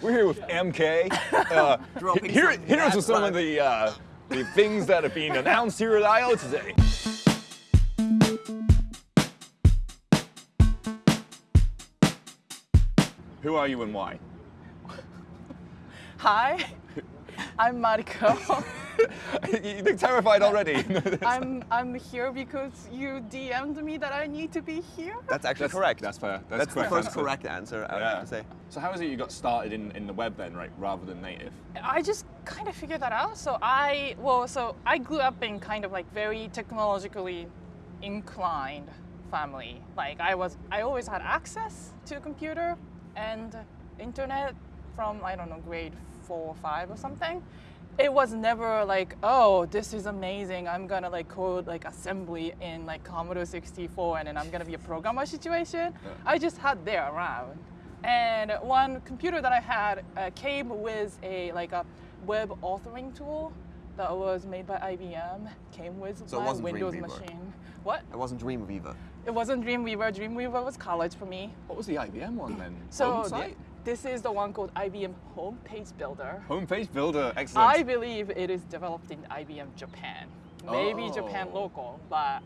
We're here with MK. Uh, here, some here are some of the uh, the things that have been announced here at I/O today. Who are you and why? Hi, I'm Mariko. you look terrified already. I'm I'm here because you DM'd me that I need to be here. That's actually That's correct. That's fair. That's, That's the correct first answer. correct answer, I would Yeah. have to say. So how is it you got started in, in the web then, right, rather than native? I just kind of figured that out. So I well, so I grew up in kind of like very technologically inclined family. Like I was, I always had access to a computer and internet from I don't know grade four or five or something. It was never like, oh, this is amazing. I'm gonna like code like assembly in like Commodore 64 and then I'm gonna be a programmer situation. I just had there around. And one computer that I had uh, came with a like a web authoring tool that was made by IBM. Came with So my Windows Dreamweaver? machine. What? It wasn't Dreamweaver. It wasn't Dreamweaver. Dreamweaver was college for me. What was the IBM one then? So Home the- site? This is the one called IBM Homepage Builder. Homepage builder, excellent. I believe it is developed in IBM Japan. Maybe Japan Oh. local, but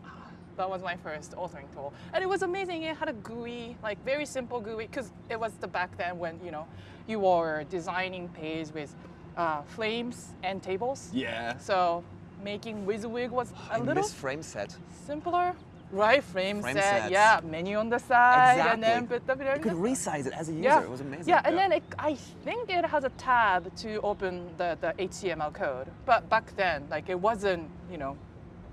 that was my first authoring tool. And it was amazing. It had a GUI, like very simple GUI, because it was the back then when, you know, you were designing page with uh, flames and tables. yeah. So making WYSIWYG was a I little frame set. simpler. Right, frame, Frame set, sets. yeah, menu on the side, and then put the You could resize it as a user. yeah. It was amazing. Yeah, and Yeah. then it, I think it has a tab to open the, the HTML code. But back then, like it wasn't, you know,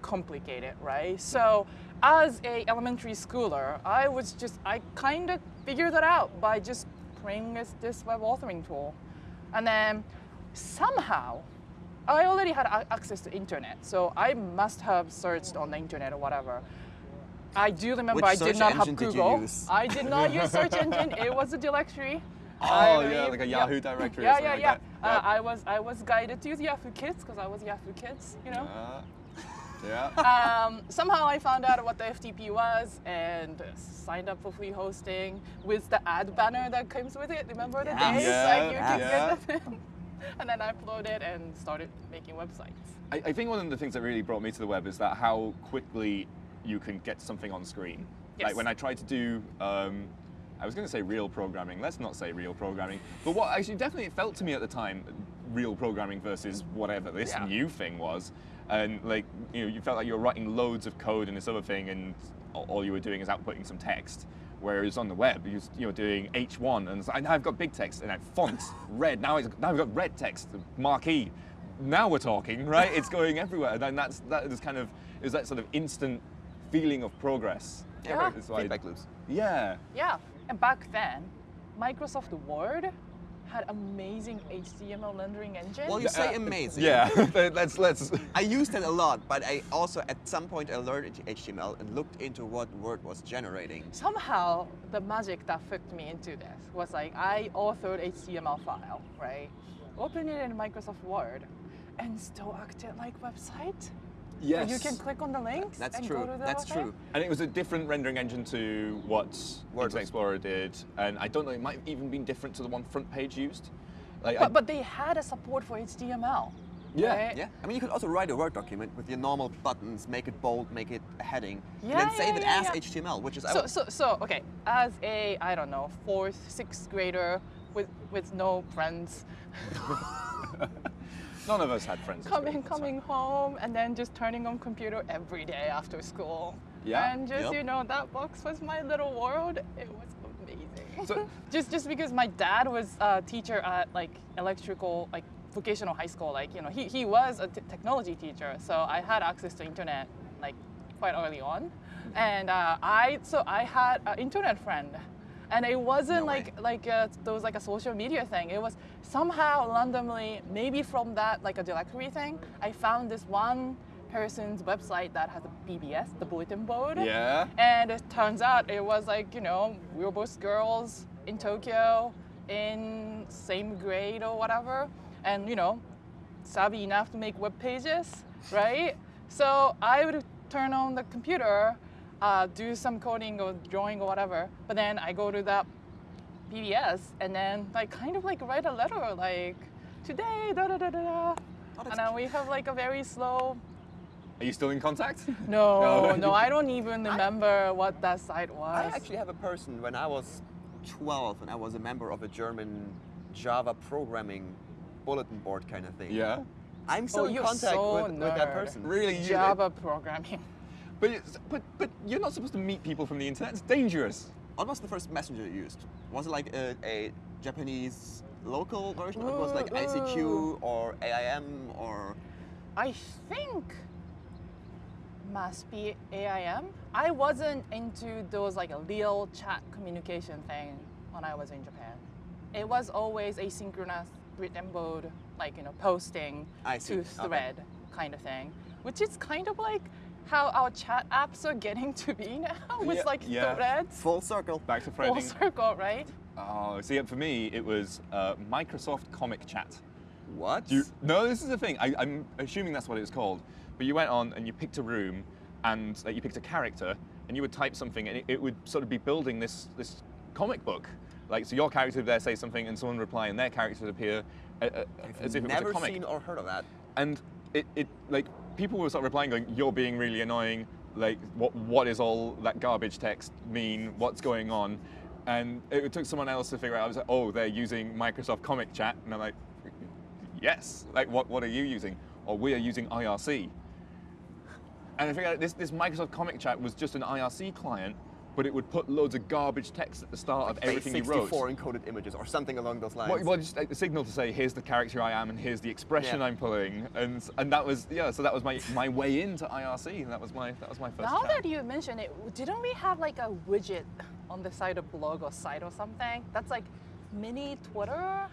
complicated, right? So as a elementary schooler, I was just, I kind of figured that out by just playing this, this web authoring tool. And then somehow, I already had access to internet, so I must have searched on the internet or whatever. I do remember Which I did not have engine did you Google. I did not use search engine. It was a directory. Oh, I yeah, believe- like a Yahoo directory Yeah, something yeah, like yeah. that. Uh, Yeah. I was I was guided to use Yahoo Kids because I was Yahoo Kids, you know. Uh, yeah. Um, somehow I found out what the FTP was and signed up for free hosting with the ad banner that comes with it. Remember the Yes. days? Yeah, like you yeah. can get them in. And then I uploaded and started making websites. I, I think one of the things that really brought me to the web is that how quickly you can get something on screen. Like when I tried to do, um, I was going to say real programming. Let's not say real programming. But what actually definitely felt to me at the time, real programming versus whatever this Yeah. new thing was, and like you know, you felt like you were writing loads of code in this other thing, and all you were doing is outputting some text. Whereas on the web, you're, you're doing H1, and it's like, now I've got big text, and I font red. Now, it's, now I've got red text, marquee. Now we're talking, right? It's going everywhere, and that's that is kind of is that sort of instant feeling of progress. Yeah. That's why- Feedback loops. Yeah. Yeah, and back then, Microsoft Word had amazing HTML rendering engine. Well, you say Uh, amazing. Yeah. let's let's. I used it a lot, but I also at some point I learned HTML and looked into what Word was generating. somehow the magic that hooked me into this was like I authored HTML file, right? Open it in Microsoft Word and still acted like website. Yes. You can click on the links That's and true. go to the That's thing. true. And it was a different rendering engine to what Word Internet. Explorer did, and I don't know. It might have even been different to the one FrontPage used. Like, I- But, but they had a support for HTML. Yeah, right? Yeah, I mean you could also write a Word document with your normal buttons, make it bold, make it a heading, Yeah, and then save yeah, it yeah, as yeah. HTML, which is I So, so, so, okay, as a, I don't know, fourth, sixth grader with, with no friends, none of us had friends. coming coming home and then just turning on computer every day after school. Yeah, And just yep. you know that box was my little world. It was amazing. So- just just because my dad was a teacher at like electrical like vocational high school, like you know he, he was a t- technology teacher, so I had access to internet like quite early on, and uh, I so I had an internet friend. And it wasn't No way. like like uh, those like a social media thing. It was somehow randomly, maybe from that like a directory thing. I found this one person's website that has a BBS, the bulletin board. Yeah. And it turns out it was like, you know, we were both girls in Tokyo in same grade or whatever. And, you know, savvy enough to make web pages, right? So I would turn on the computer, uh, do some coding or drawing or whatever, but then I go to that BBS and then like kind of like write a letter like today da da da da da. Oh, and then we have like a very slow. Are you still in contact? No, No. no, I don't even remember what that site was. I actually have a person when I was 12 and I was a member of a German Java programming bulletin board kind of thing. Yeah. I'm still oh, in contact so with, with that person. Really? You- Java programming. But, but but you're not supposed to meet people from the internet. It's dangerous. What was the first messenger you used? Was it like a, a Japanese local version? Or it was like ICQ ooh. or AIM or I think must be AIM. I wasn't into those like a real chat communication thing when I was in Japan. It was always asynchronous written mode, like you know, posting I see. to Okay. thread kind of thing, which is kind of like how our chat apps are getting to be now with Yeah, like yeah. threads. full circle? Back to Full circle, right? Oh, see, for me, it was uh, Microsoft Comic Chat. What? You, no, this is the thing. I, I'm assuming that's what it was called. But you went on and you picked a room, and uh, you picked a character, and you would type something, and it, it would sort of be building this this comic book. Like, so your character would there say something, and someone would reply, and their character would appear uh, uh, as if it was Never a comic. never seen or heard of that. and it, it like people were sort of replying going you're being really annoying. Like what what is all that garbage text mean? What's going on? And it took someone else to figure out i was like oh they're using microsoft comic chat. And i'm like yes. Like what what are you using? Or we are using irc and i figured out this this microsoft comic chat was just an irc client but it would put loads of garbage text at the start of everything you wrote 64 encoded images or something along those lines. well, well, just uh, a signal to say, here's the character I am, and here's the expression Yeah. I'm pulling, and and that was yeah. So that was my, my way into IRC, and that was my that was my first. Now chat. that you mention it, didn't we have like a widget on the side of blog or site or something? That's like mini Twitter.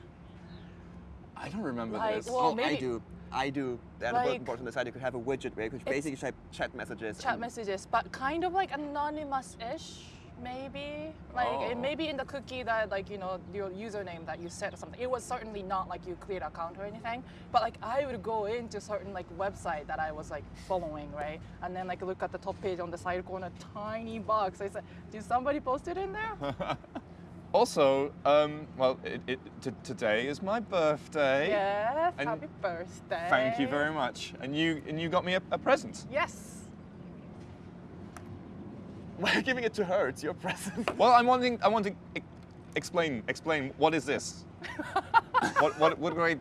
I don't remember Like, this. well, oh, I do. I do. And Like- the bulletin board on the side, you could have a widget where you could basically chat, chat messages. chat messages, but kind of like anonymous-ish, maybe. Like Oh. it may be in the cookie that like you know your username that you set or something. It was certainly not like you create an account or anything. But like I would go into certain like website that I was like following, right? And then like look at the top page on the side corner, tiny box. I said, did somebody post it in there? Also, um, well, it, it, today is my birthday. yes. And Happy birthday. Thank you very much. And you and you got me a, a present. Yes. We're giving it to her? It's your present. Well, I'm wanting I want to explain explain what is this? what what what I?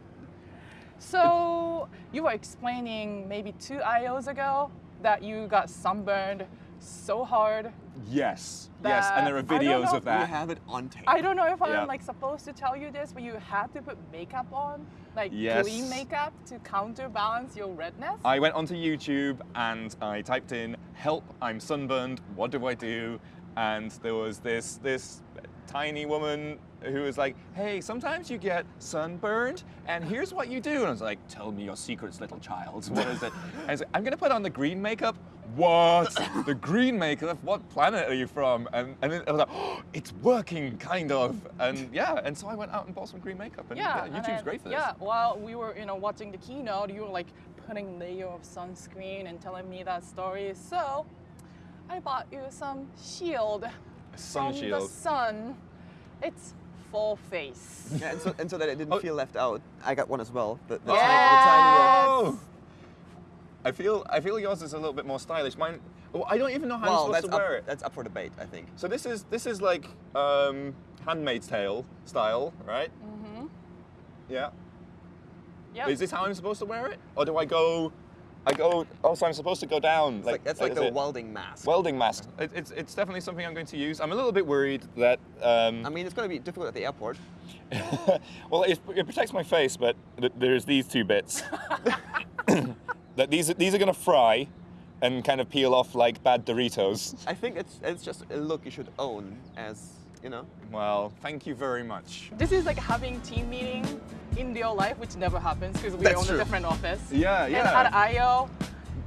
So you were explaining maybe two IOs ago that you got sunburned so hard. Yes, yes, and there are That- I don't videos know. of We that. have it on tape. I don't know if Yeah. I'm like supposed to tell you this, but you had to put makeup on, like Yes. green makeup to counterbalance your redness. I went onto YouTube and I typed in "Help! I'm sunburned. What do I do?" And there was this this tiny woman who was like, "Hey, sometimes you get sunburned, and here's what you do." And I was like, "Tell me your secrets, little child. What is it?" And I was like, "I'm gonna put on the green makeup." What? the green makeup? What planet are you from? And and then I was like, oh, "It's working, kind of." And yeah, and so I went out and bought some green makeup. And yeah, yeah, and YouTube's then- great for this. Yeah, while we were you know watching the keynote, you were like putting layer of sunscreen and telling me that story. So I bought you some shield sun from the sun. It's full face. Yeah, and, so, and so that it didn't Oh. feel left out, I got one as well. The, the, Yes. tiny, the tiny, uh, Oh! I feel I feel yours is a little bit more stylish. Mine, oh, I don't even know how well, I'm supposed to up, wear it. that's up for debate, I think. So this is this is like um, Handmaid's Tale style, right? Mm-hmm. Yeah. Yep. Is this how I'm supposed to wear it, or do I go? I go. Oh, so I'm supposed to go down. It's like, that's like the it? welding mask. welding mask. It, it's it's definitely something I'm going to use. I'm a little bit worried that. Um, I mean, it's going to be difficult at the airport. well, it, it protects my face, but th- there's these two bits. that these are- these are going to fry, and kind of peel off like bad Doritos. I think it's it's just a look you should own as, you know. Well, thank you very much. This is like having team meeting in real life, which never happens because we're That's a different office. Yeah, And yeah. at IO,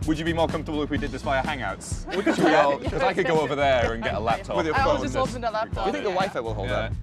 Would you be more comfortable if we did this via Hangouts? Would you Because try- I could go over there and get a laptop. With your I will phone, just Just open the laptop. Do you think the yeah. Wi-Fi will hold Yeah. up?